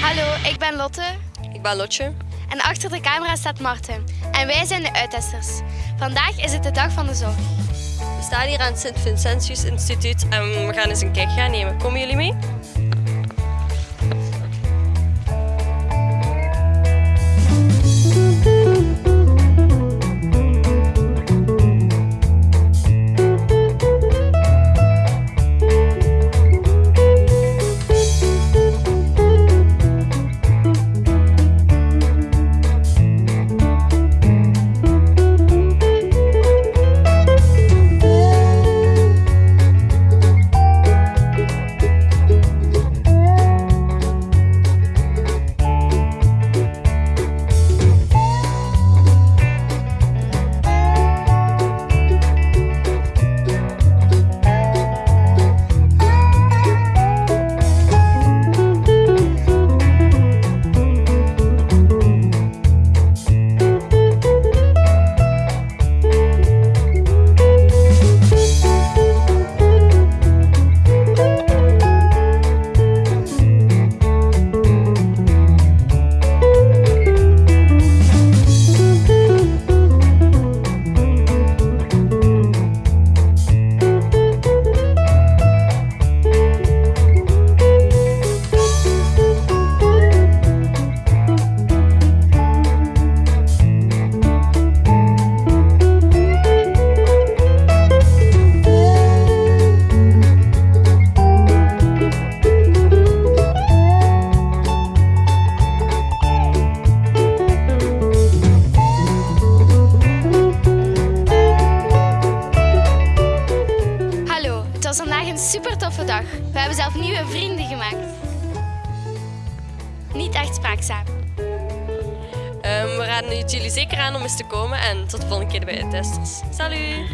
Hallo, ik ben Lotte. Ik ben Lotje. En achter de camera staat Marten. En wij zijn de uittesters. Vandaag is het de dag van de zorg. We staan hier aan het Sint-Vincentius Instituut en we gaan eens een kijkje gaan nemen. Komen jullie mee? Vandaag een super toffe dag. We hebben zelf nieuwe vrienden gemaakt. Niet echt spraakzaam. Ehm, we raden jullie zeker aan om eens te komen en tot de volgende keer bij de testers. Salut!